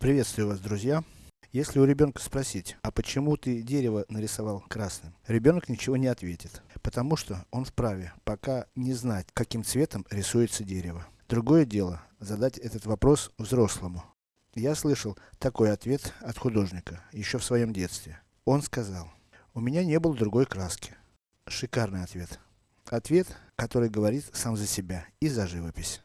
Приветствую вас, друзья. Если у ребенка спросить, а почему ты дерево нарисовал красным? Ребенок ничего не ответит. Потому что он вправе, пока не знать, каким цветом рисуется дерево. Другое дело, задать этот вопрос взрослому. Я слышал такой ответ от художника, еще в своем детстве. Он сказал, у меня не было другой краски. Шикарный ответ. Ответ, который говорит сам за себя и за живопись.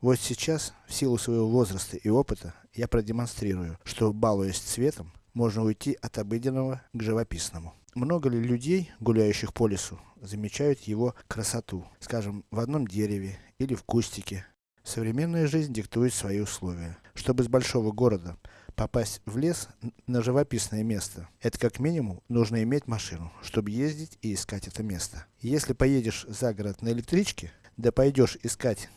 Вот сейчас, в силу своего возраста и опыта, я продемонстрирую, что балуясь цветом, можно уйти от обыденного к живописному. Много ли людей, гуляющих по лесу, замечают его красоту, скажем, в одном дереве или в кустике. Современная жизнь диктует свои условия. Чтобы с большого города попасть в лес на живописное место, это как минимум нужно иметь машину, чтобы ездить и искать это место. Если поедешь за город на электричке, да пойдешь искать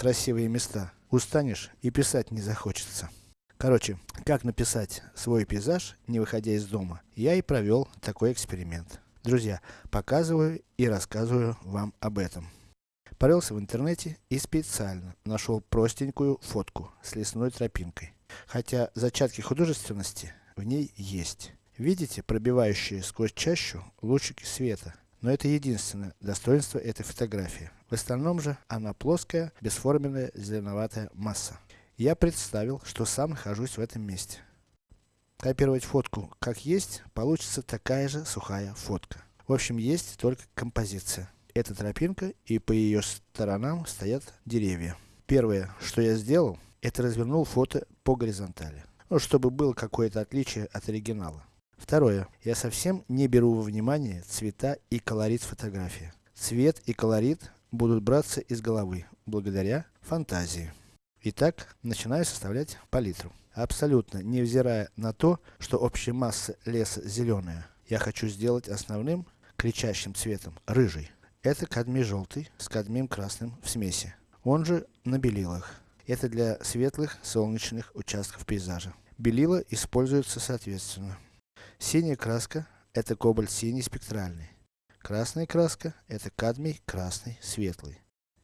красивые места, устанешь и писать не захочется. Короче, как написать свой пейзаж, не выходя из дома, я и провел такой эксперимент. Друзья, показываю и рассказываю вам об этом. Порылся в интернете и специально нашел простенькую фотку с лесной тропинкой. Хотя зачатки художественности в ней есть. Видите пробивающие сквозь чащу лучики света? Но это единственное достоинство этой фотографии. В остальном же, она плоская, бесформенная, зеленоватая масса. Я представил, что сам нахожусь в этом месте. Копировать фотку как есть, получится такая же сухая фотка. В общем, есть только композиция. Это тропинка, и по ее сторонам стоят деревья. Первое, что я сделал, это развернул фото по горизонтали. Ну, чтобы было какое-то отличие от оригинала. Второе. Я совсем не беру во внимание цвета и колорит фотографии. Цвет и колорит будут браться из головы, благодаря фантазии. Итак, начинаю составлять палитру. Абсолютно невзирая на то, что общая масса леса зеленая, я хочу сделать основным, кричащим цветом, рыжий. Это кадмий желтый с кадмием красным в смеси. Он же на белилах. Это для светлых солнечных участков пейзажа. Белила используются соответственно. Синяя краска, это кобальт синий спектральный. Красная краска, это кадмий красный светлый.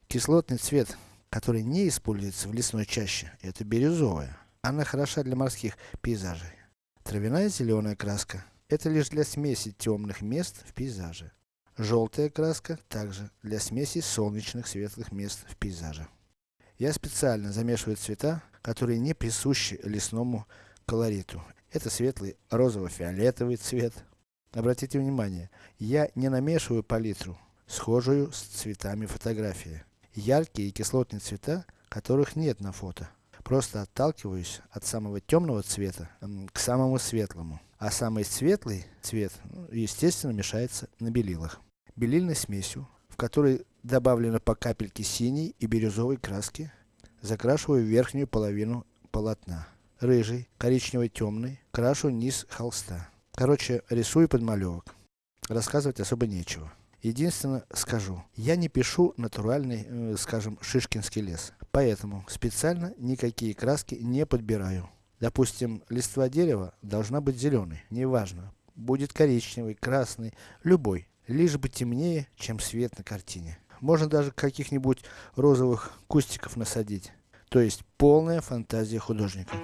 Кислотный цвет, который не используется в лесной чаще, это бирюзовая. Она хороша для морских пейзажей. Травяная зеленая краска, это лишь для смеси темных мест в пейзаже. Желтая краска, также для смеси солнечных светлых мест в пейзаже. Я специально замешиваю цвета, которые не присущи лесному колориту. Это светлый розово-фиолетовый цвет. Обратите внимание, я не намешиваю палитру, схожую с цветами фотографии. Яркие и кислотные цвета, которых нет на фото. Просто отталкиваюсь от самого темного цвета к самому светлому. А самый светлый цвет, ну, естественно, мешается на белилах. Белильной смесью, в которой добавлено по капельке синей и бирюзовой краски, закрашиваю верхнюю половину полотна рыжий, коричневый темный, крашу низ холста. Короче, рисую подмалевок. Рассказывать особо нечего. Единственное скажу, я не пишу натуральный, э, скажем, шишкинский лес. Поэтому специально никакие краски не подбираю. Допустим, листва дерева должна быть зеленой, неважно. Будет коричневый, красный, любой. Лишь бы темнее, чем свет на картине. Можно даже каких-нибудь розовых кустиков насадить. То есть полная фантазия художника.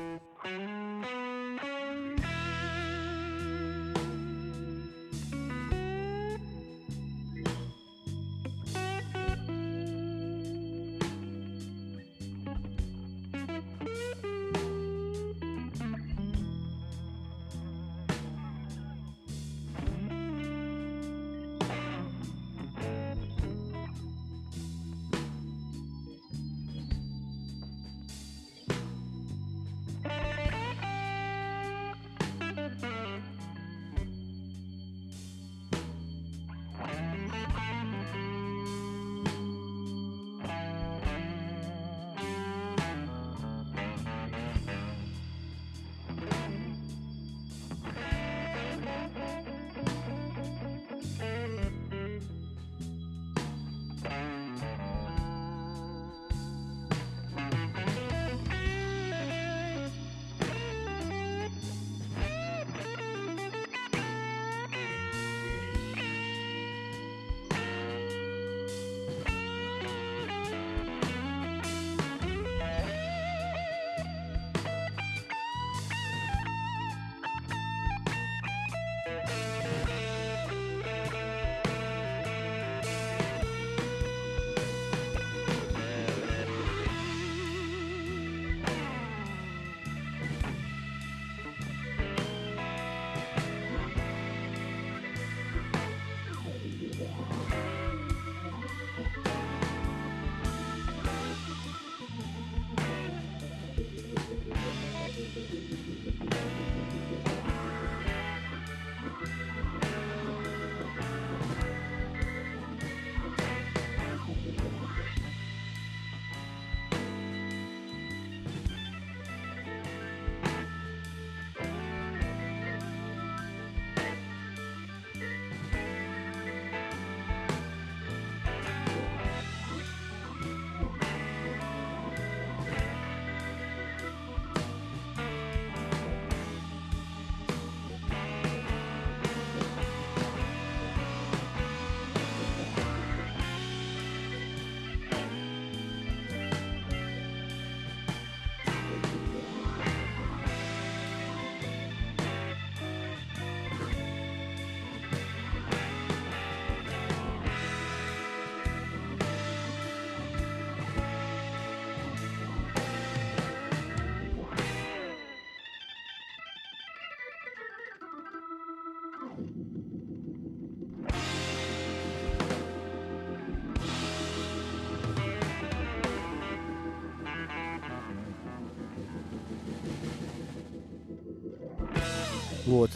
Вот.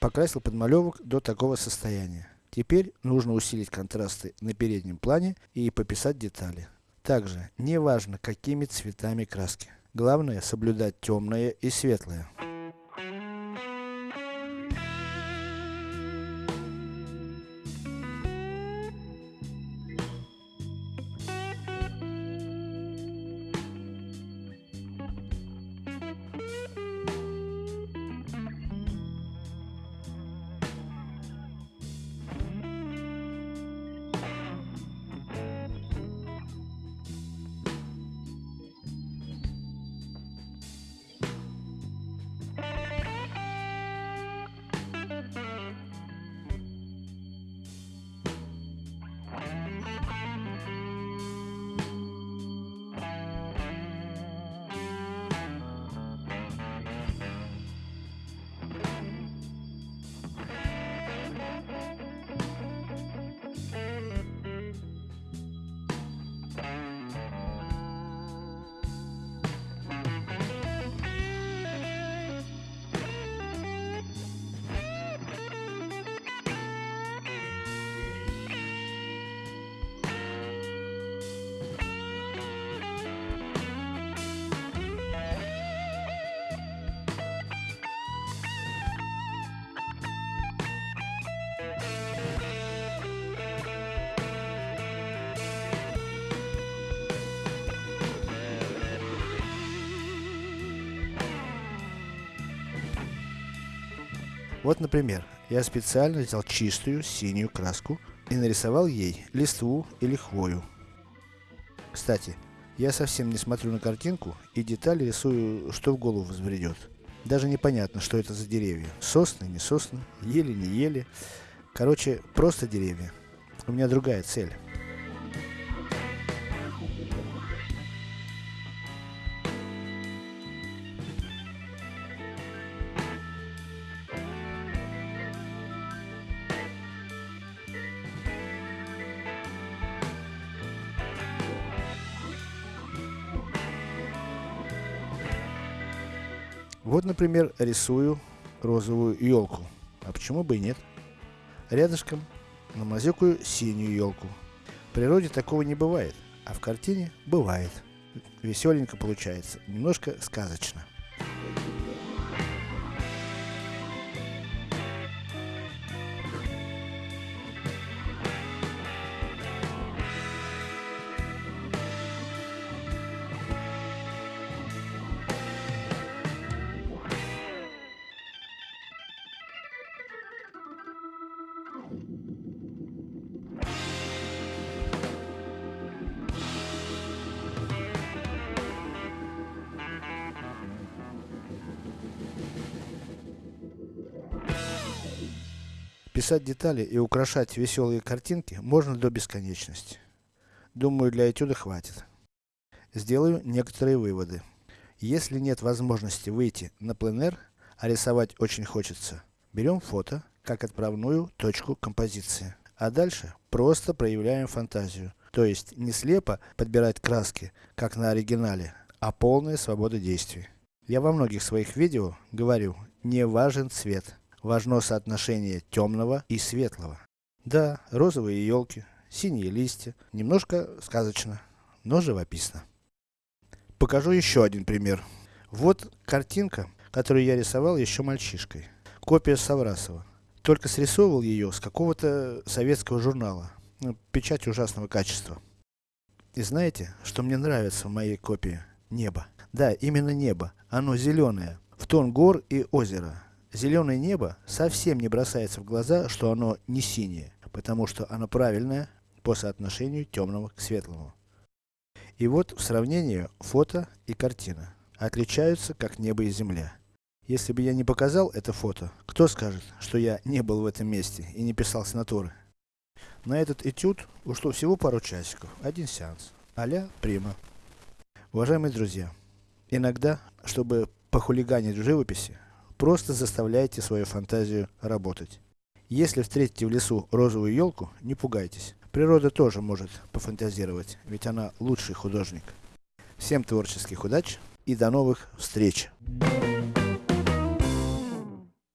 Покрасил подмалевок до такого состояния. Теперь нужно усилить контрасты на переднем плане и пописать детали. Также, не важно какими цветами краски. Главное соблюдать темное и светлое. Вот например, я специально взял чистую синюю краску и нарисовал ей листву или хвою. Кстати, я совсем не смотрю на картинку и детали рисую, что в голову взбредет. Даже непонятно, что это за деревья. Сосны, не сосны, ели, не ели. Короче, просто деревья. У меня другая цель. Вот, например, рисую розовую елку. А почему бы и нет? Рядышком намазюкаю синюю елку. В природе такого не бывает, а в картине бывает. Веселенько получается, немножко сказочно. Писать детали и украшать веселые картинки можно до бесконечности. Думаю, для этюда хватит. Сделаю некоторые выводы. Если нет возможности выйти на пленэр, а рисовать очень хочется, берем фото, как отправную точку композиции. А дальше просто проявляем фантазию. То есть, не слепо подбирать краски, как на оригинале, а полная свобода действий. Я во многих своих видео говорю, не важен цвет важно соотношение темного и светлого. Да, розовые елки, синие листья, немножко сказочно, но живописно. Покажу еще один пример. Вот картинка, которую я рисовал еще мальчишкой. Копия Саврасова. Только срисовывал ее с какого-то советского журнала. Ну, печать ужасного качества. И знаете, что мне нравится в моей копии? Небо. Да, именно небо. Оно зеленое, в тон гор и озера. Зеленое небо совсем не бросается в глаза, что оно не синее, потому что оно правильное по соотношению темного к светлому. И вот в сравнении фото и картина отличаются как небо и земля. Если бы я не показал это фото, кто скажет, что я не был в этом месте и не писал с натуры? На этот этюд ушло всего пару часиков, один сеанс. Аля прима. Уважаемые друзья, иногда, чтобы похулиганить в живописи, Просто заставляйте свою фантазию работать. Если встретите в лесу розовую елку, не пугайтесь. Природа тоже может пофантазировать, ведь она лучший художник. Всем творческих удач и до новых встреч!